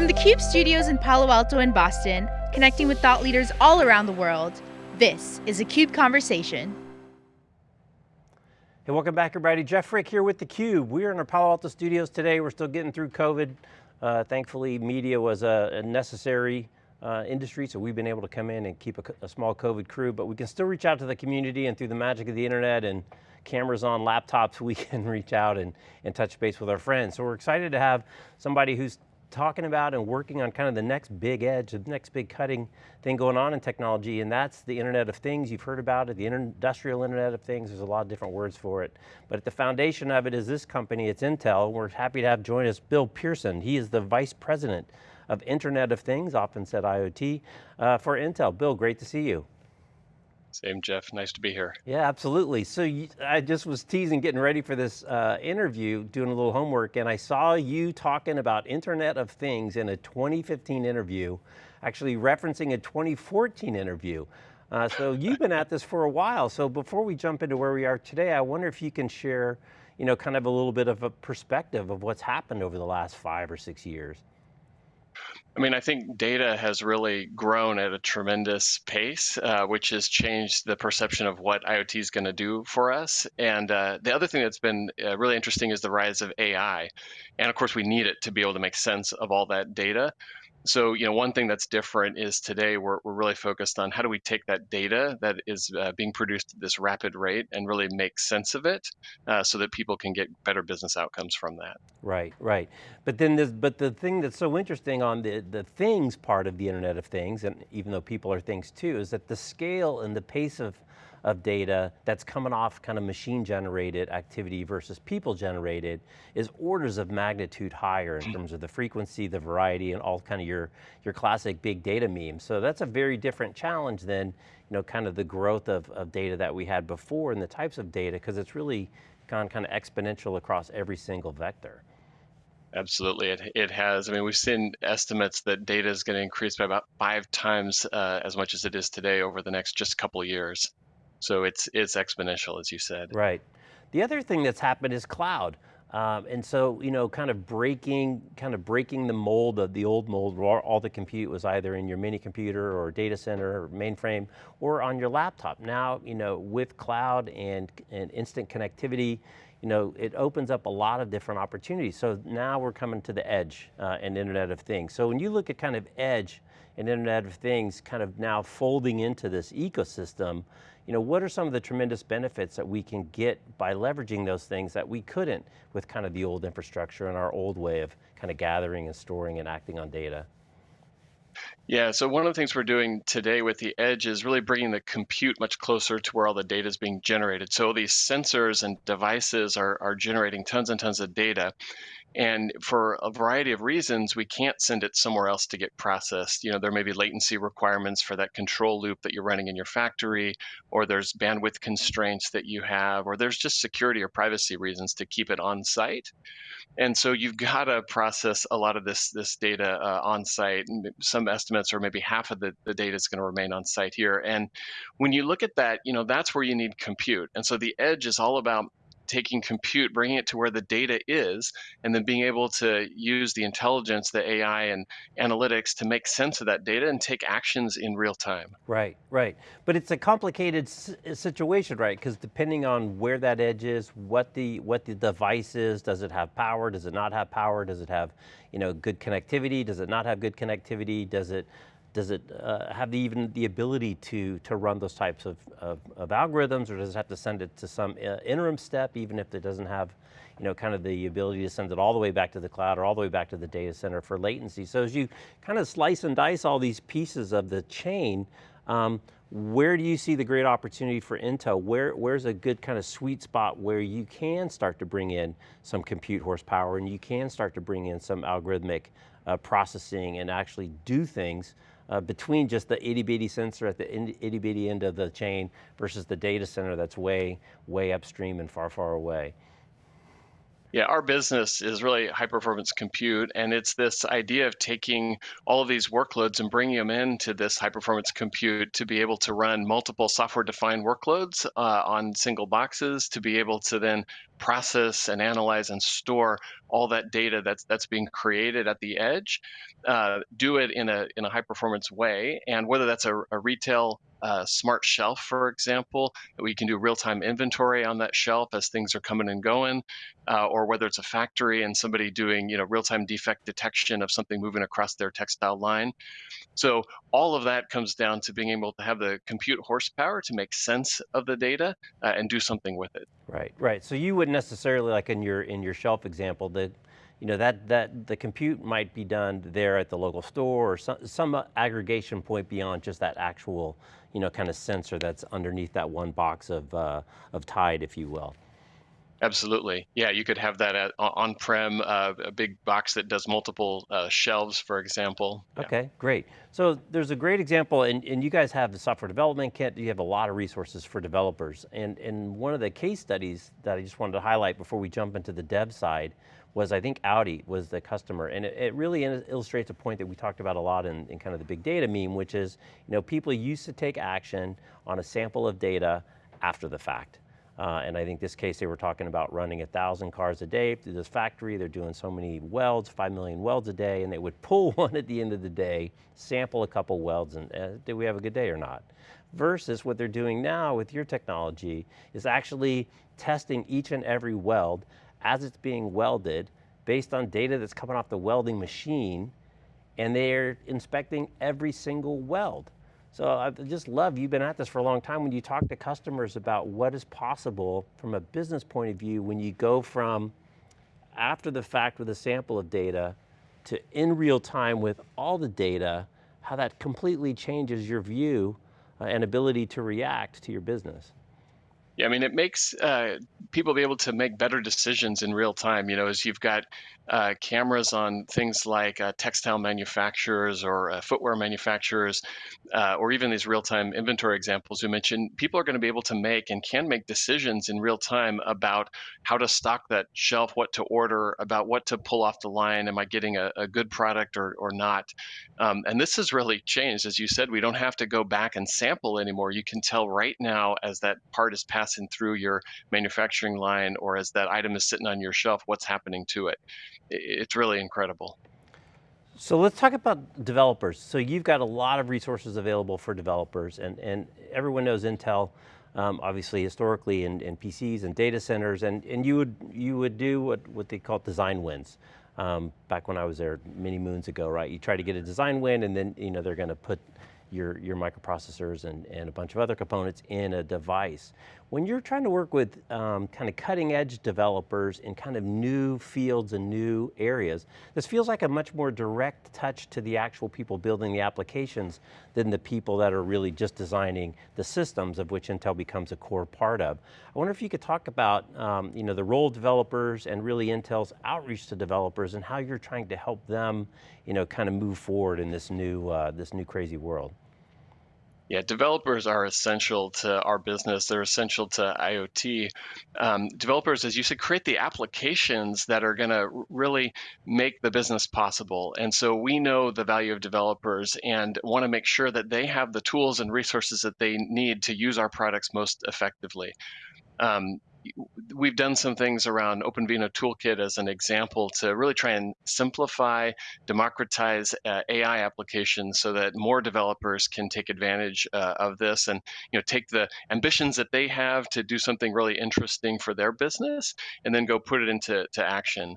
From the CUBE studios in Palo Alto and Boston, connecting with thought leaders all around the world, this is a CUBE Conversation. Hey, welcome back everybody. Jeff Frick here with theCUBE. We're in our Palo Alto studios today. We're still getting through COVID. Uh, thankfully, media was a, a necessary uh, industry, so we've been able to come in and keep a, a, small COVID crew, but we can still reach out to the community and through the magic of the internet and cameras on laptops, we can reach out and, and touch base with our friends. So we're excited to have somebody who's talking about and working on kind of the next big edge, the next big cutting thing going on in technology, and that's the Internet of Things. You've heard about it, the industrial Internet of Things. There's a lot of different words for it. But at the foundation of it is this company, it's Intel. We're happy to have join us Bill Pearson. He is the Vice President of Internet of Things, often said IoT, uh, for Intel. Bill, great to see you. Same, Jeff. Nice to be here. Yeah, absolutely. So you, I just was teasing, getting ready for this uh, interview, doing a little homework, and I saw you talking about Internet of Things in a 2015 interview, actually referencing a 2014 interview. Uh, so you've been at this for a while. So before we jump into where we are today, I wonder if you can share, you know, kind of a little bit of a perspective of what's happened over the last five or six years. I mean, I think data has really grown at a tremendous pace, uh, which has changed the perception of what IoT is going to do for us. And uh, the other thing that's been uh, really interesting is the rise of AI. And of course, we need it to be able to make sense of all that data so you know one thing that's different is today we're, we're really focused on how do we take that data that is uh, being produced at this rapid rate and really make sense of it uh, so that people can get better business outcomes from that right right but then there's but the thing that's so interesting on the things part of the internet of things and even though people are things too is that the scale and the pace of of data that's coming off kind of machine generated activity versus people generated is orders of magnitude higher in terms of the frequency, the variety, and all kind of your, your classic big data memes. So that's a very different challenge than you know, kind of the growth of, of data that we had before and the types of data, because it's really gone kind of exponential across every single vector. Absolutely, it, it has. I mean, we've seen estimates that data is going to increase by about five times uh, as much as it is today over the next just couple years. So it's it's exponential, as you said. Right. The other thing that's happened is cloud. Um, and so, you know, kind of breaking, kind of breaking the mold of the old mold where all the compute was either in your mini computer or data center or mainframe or on your laptop. Now, you know, with cloud and, and instant connectivity, you know, it opens up a lot of different opportunities. So now we're coming to the edge uh, and Internet of Things. So when you look at kind of edge and Internet of Things kind of now folding into this ecosystem, you know, what are some of the tremendous benefits that we can get by leveraging those things that we couldn't with kind of the old infrastructure and our old way of kind of gathering and storing and acting on data? Yeah, so one of the things we're doing today with the edge is really bringing the compute much closer to where all the data is being generated. So these sensors and devices are, are generating tons and tons of data. And for a variety of reasons, we can't send it somewhere else to get processed. You know, there may be latency requirements for that control loop that you're running in your factory, or there's bandwidth constraints that you have, or there's just security or privacy reasons to keep it on site. And so you've got to process a lot of this this data uh, on site. Some estimates are maybe half of the, the data is going to remain on site here. And when you look at that, you know, that's where you need compute. And so the edge is all about taking compute, bringing it to where the data is, and then being able to use the intelligence, the AI and analytics to make sense of that data and take actions in real time. Right, right. But it's a complicated uh, situation, right? Because depending on where that edge is, what the, what the device is, does it have power, does it not have power, does it have you know, good connectivity, does it not have good connectivity, does it does it uh, have the, even the ability to, to run those types of, of, of, algorithms or does it have to send it to some uh, interim step even if it doesn't have you know, kind of the ability to send it all the way back to the cloud or all the way back to the data center for latency. So as you kind of slice and dice all these pieces of the chain, um, where do you see the great opportunity for Intel? Where, where's a good kind of sweet spot where you can start to bring in some compute horsepower and you can start to bring in some algorithmic uh, processing and actually do things uh, between just the itty bitty sensor at the itty bitty end of the chain versus the data center that's way, way upstream and far, far away. Yeah, our business is really high performance compute, and it's this idea of taking all of these workloads and bringing them into this high performance compute to be able to run multiple software defined workloads uh, on single boxes, to be able to then process and analyze and store all that data that's that's being created at the edge, uh, do it in a in a high performance way, and whether that's a, a retail uh, smart shelf, for example, we can do real time inventory on that shelf as things are coming and going, uh, or whether it's a factory and somebody doing you know real time defect detection of something moving across their textile line. So all of that comes down to being able to have the compute horsepower to make sense of the data uh, and do something with it. Right, right. So you wouldn't necessarily, like in your in your shelf example, that you know that that the compute might be done there at the local store or some some aggregation point beyond just that actual, you know, kind of sensor that's underneath that one box of uh, of Tide, if you will. Absolutely. Yeah, you could have that at, on-prem, uh, a big box that does multiple uh, shelves, for example. Yeah. Okay, great. So there's a great example, and, and you guys have the software development kit, you have a lot of resources for developers. And, and one of the case studies that I just wanted to highlight before we jump into the dev side was I think Audi was the customer. And it, it really illustrates a point that we talked about a lot in, in kind of the big data meme, which is, you know, people used to take action on a sample of data after the fact. Uh, and I think this case they were talking about running a thousand cars a day through this factory. They're doing so many welds, five million welds a day, and they would pull one at the end of the day, sample a couple welds, and uh, did we have a good day or not? Versus what they're doing now with your technology is actually testing each and every weld as it's being welded based on data that's coming off the welding machine, and they're inspecting every single weld. So I just love, you've been at this for a long time, when you talk to customers about what is possible from a business point of view when you go from after the fact with a sample of data to in real time with all the data, how that completely changes your view uh, and ability to react to your business. Yeah, I mean, it makes uh, people be able to make better decisions in real time. You know, as you've got uh, cameras on things like uh, textile manufacturers or uh, footwear manufacturers, uh, or even these real-time inventory examples you mentioned, people are going to be able to make and can make decisions in real time about how to stock that shelf, what to order, about what to pull off the line. Am I getting a, a good product or, or not? Um, and this has really changed. As you said, we don't have to go back and sample anymore. You can tell right now as that part is passing through your manufacturing line or as that item is sitting on your shelf, what's happening to it it's really incredible. So let's talk about developers. So you've got a lot of resources available for developers and, and everyone knows Intel, um, obviously historically in, in, PCs and data centers and, and you would you would do what, what they call design wins. Um, back when I was there many moons ago, right? You try to get a design win and then you know, they're going to put your, your microprocessors and, and a bunch of other components in a device. When you're trying to work with um, kind of cutting edge developers in kind of new fields and new areas, this feels like a much more direct touch to the actual people building the applications than the people that are really just designing the systems of which Intel becomes a core part of. I wonder if you could talk about um, you know, the role of developers and really Intel's outreach to developers and how you're trying to help them you know, kind of move forward in this new, uh, this new crazy world. Yeah, developers are essential to our business. They're essential to IoT. Um, developers, as you said, create the applications that are going to really make the business possible. And so we know the value of developers and want to make sure that they have the tools and resources that they need to use our products most effectively. Um, we've done some things around OpenVINO Toolkit as an example to really try and simplify, democratize uh, AI applications so that more developers can take advantage uh, of this and you know take the ambitions that they have to do something really interesting for their business and then go put it into to action.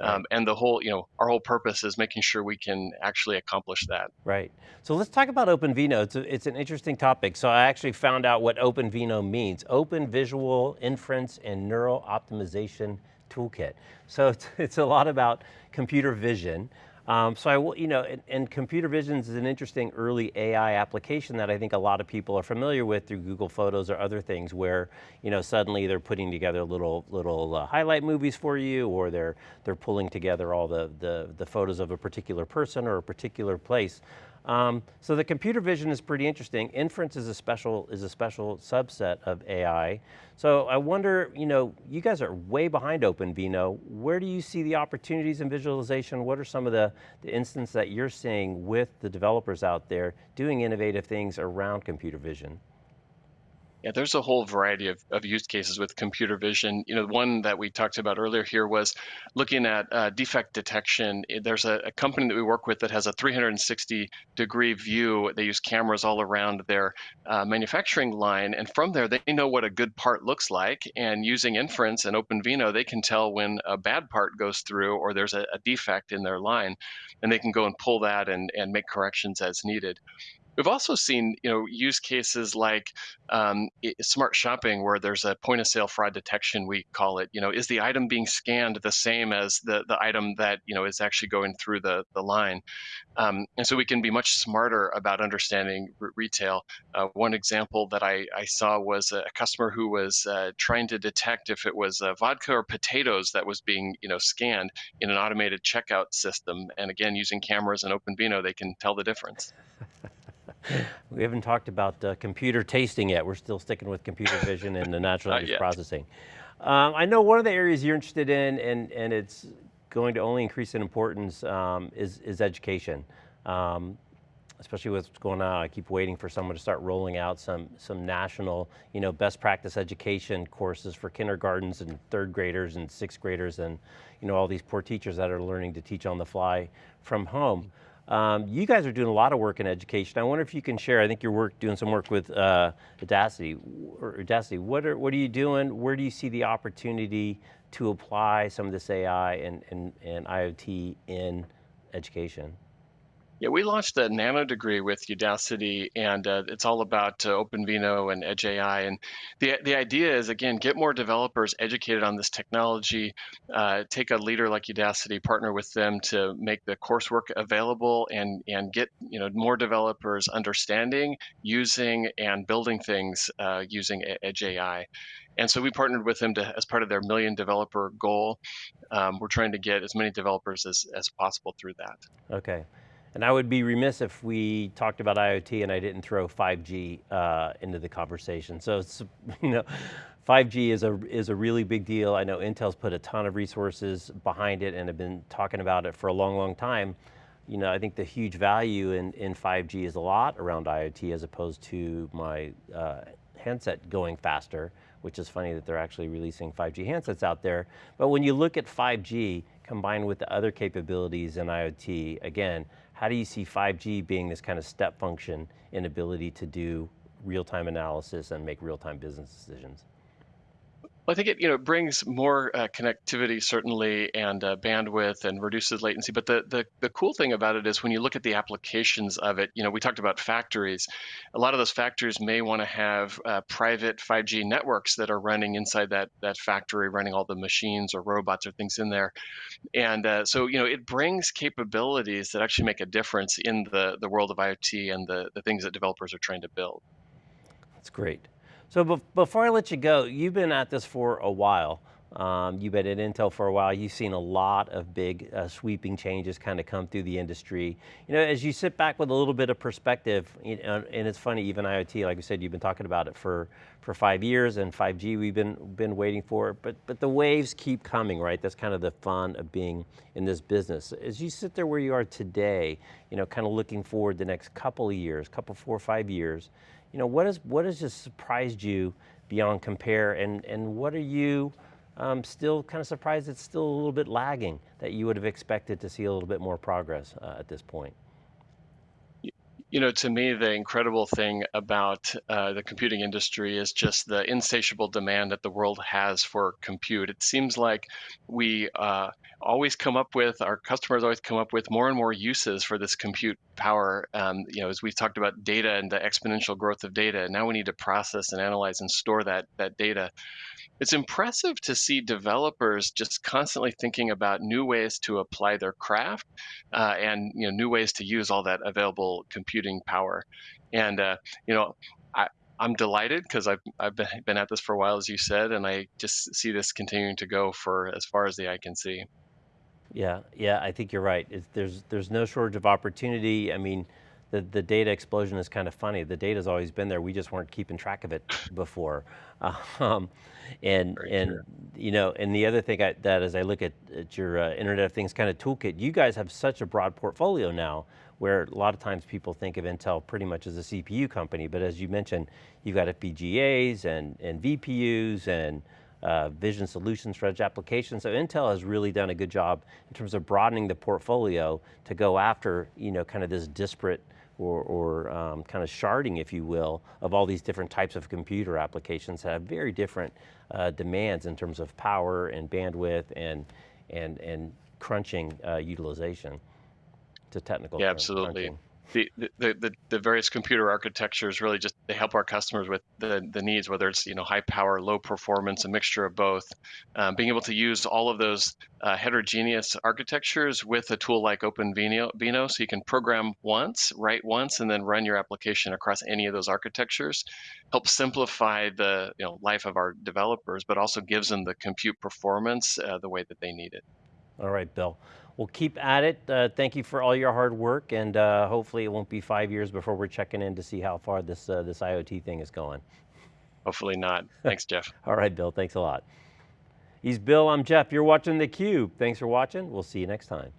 Um, and the whole, you know, our whole purpose is making sure we can actually accomplish that. Right. So let's talk about OpenVINO. It's, a, it's an interesting topic. So I actually found out what Open OpenVINO means. Open Visual Inference and Neural Optimization Toolkit. So it's, it's a lot about computer vision. Um, so I, will, you know, and, and, computer vision is an interesting early AI application that I think a lot of people are familiar with through Google Photos or other things where, you know, suddenly they're putting together little little uh, highlight movies for you or they're, they're pulling together all the, the, the photos of a particular person or a particular place. Um, so the computer vision is pretty interesting. Inference is a special is a special subset of AI. So I wonder, you know, you guys are way behind OpenVINO. Where do you see the opportunities in visualization? What are some of the, the instances that you're seeing with the developers out there doing innovative things around computer vision? Yeah, there's a whole variety of, of use cases with computer vision. You know, one that we talked about earlier here was looking at uh, defect detection. There's a, a, company that we work with that has a 360 degree view. They use cameras all around their uh, manufacturing line, and from there they know what a good part looks like. And using inference and OpenVINO, they can tell when a bad part goes through or there's a, a defect in their line, and they can go and pull that and, and make corrections as needed. We've also seen, you know, use cases like um, smart shopping, where there's a point of sale fraud detection. We call it. You know, is the item being scanned the same as the the item that you know is actually going through the the line? Um, and so we can be much smarter about understanding retail. Uh, one example that I, I saw was a customer who was uh, trying to detect if it was uh, vodka or potatoes that was being you know scanned in an automated checkout system. And again, using cameras and OpenVINO, they can tell the difference. we haven't talked about uh, computer tasting yet. We're still sticking with computer vision and the natural language processing. Um, I know one of the areas you're interested in, and, and it's going to only increase in importance, um, is, is education. Um, especially with what's going on, I keep waiting for someone to start rolling out some, some national, you know, best practice education courses for kindergartens and third graders and sixth graders and, you know, all these poor teachers that are learning to teach on the fly from home. Um, you guys are doing a lot of work in education. I wonder if you can share, I think you're work, doing some work with uh, Udacity. What are, what are you doing? Where do you see the opportunity to apply some of this AI and, and, and IoT in education? Yeah, we launched a nano degree with Udacity, and uh, it's all about uh, OpenVINO and Edge AI. And the the idea is again get more developers educated on this technology. Uh, take a leader like Udacity, partner with them to make the coursework available, and and get you know more developers understanding, using, and building things uh, using Edge AI. And so we partnered with them to, as part of their million developer goal. Um, we're trying to get as many developers as, as possible through that. Okay. And I would be remiss if we talked about IoT and I didn't throw 5G uh, into the conversation. So you know, 5G is a, is a really big deal. I know Intel's put a ton of resources behind it and have been talking about it for a long, long time. You know, I think the huge value in, in 5G is a lot around IoT as opposed to my uh, handset going faster, which is funny that they're actually releasing 5G handsets out there. But when you look at 5G combined with the other capabilities in IoT, again, how do you see 5G being this kind of step function in ability to do real-time analysis and make real-time business decisions? Well, I think it you know brings more uh, connectivity certainly and uh, bandwidth and reduces latency. But the, the the cool thing about it is when you look at the applications of it, you know, we talked about factories. A lot of those factories may want to have uh, private 5G networks that are running inside that that factory, running all the machines or robots or things in there. And uh, so you know, it brings capabilities that actually make a difference in the the world of IoT and the the things that developers are trying to build. That's great. So be before I let you go, you've been at this for a while. Um, you've been at Intel for a while. You've seen a lot of big uh, sweeping changes kind of come through the industry. You know, as you sit back with a little bit of perspective, you know, and it's funny, even IoT, like I said, you've been talking about it for, for five years and 5G we've been, been waiting for, but, but the waves keep coming, right? That's kind of the fun of being in this business. As you sit there where you are today, you know, kind of looking forward the next couple of years, couple, four or five years, you know, what, is, what has just surprised you beyond compare and, and what are you um, still kind of surprised it's still a little bit lagging that you would have expected to see a little bit more progress uh, at this point? You know, to me, the incredible thing about uh, the computing industry is just the insatiable demand that the world has for compute. It seems like we uh, always come up with, our customers always come up with more and more uses for this compute power. Um, you know, as we've talked about data and the exponential growth of data, now we need to process and analyze and store that that data it's impressive to see developers just constantly thinking about new ways to apply their craft uh, and you know new ways to use all that available computing power. And uh, you know, I, I'm delighted because I've I've been, been at this for a while, as you said, and I just see this continuing to go for as far as the eye can see. Yeah, yeah, I think you're right. It's, there's there's no shortage of opportunity. I mean, the, the data explosion is kind of funny. The data's always been there, we just weren't keeping track of it before. Um, and, Very and true. you know, and the other thing I, that as I look at, at your uh, Internet of Things kind of toolkit, you guys have such a broad portfolio now, where a lot of times people think of Intel pretty much as a CPU company, but as you mentioned, you've got FPGAs and, and VPUs and uh, vision solutions for edge applications. So Intel has really done a good job in terms of broadening the portfolio to go after, you know, kind of this disparate or, or um, kind of sharding, if you will, of all these different types of computer applications that have very different uh, demands in terms of power and bandwidth and, and, and crunching uh, utilization. It's a technical Yeah, term, absolutely. crunching. The, the, the, the various computer architectures really just they help our customers with the, the needs, whether it's you know high power, low performance, a mixture of both. Um, being able to use all of those uh, heterogeneous architectures with a tool like OpenVINO, so you can program once, write once, and then run your application across any of those architectures, helps simplify the you know life of our developers, but also gives them the compute performance uh, the way that they need it. All right, Bill. Well, keep at it. Uh, thank you for all your hard work, and uh, hopefully it won't be five years before we're checking in to see how far this, uh, this IoT thing is going. Hopefully not. Thanks, Jeff. All right, Bill, thanks a lot. He's Bill, I'm Jeff. You're watching theCUBE. Thanks for watching. We'll see you next time.